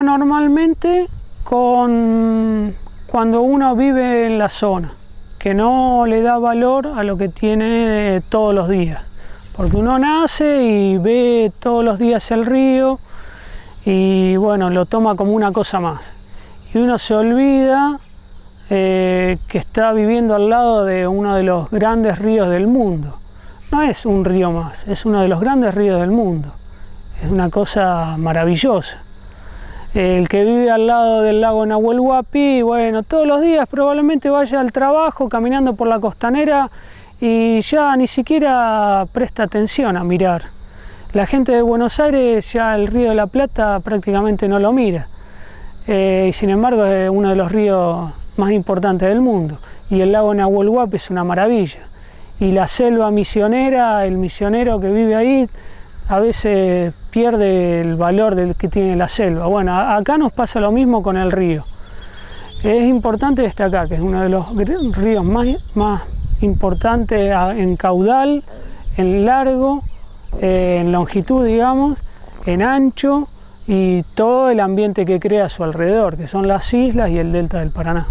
Normalmente con cuando uno vive en la zona, que no le da valor a lo que tiene todos los días. Porque uno nace y ve todos los días el río y bueno, lo toma como una cosa más. Y uno se olvida eh, que está viviendo al lado de uno de los grandes ríos del mundo. No es un río más, es uno de los grandes ríos del mundo. Es una cosa maravillosa el que vive al lado del lago Nahuel Huapi, bueno, todos los días probablemente vaya al trabajo caminando por la costanera y ya ni siquiera presta atención a mirar. La gente de Buenos Aires ya el río de la Plata prácticamente no lo mira. Eh, y sin embargo es uno de los ríos más importantes del mundo. Y el lago Nahuel Huapi es una maravilla. Y la selva misionera, el misionero que vive ahí, a veces pierde el valor del que tiene la selva. Bueno, acá nos pasa lo mismo con el río. Es importante destacar que es uno de los ríos más, más importantes en caudal, en largo, eh, en longitud, digamos, en ancho y todo el ambiente que crea a su alrededor, que son las islas y el delta del Paraná.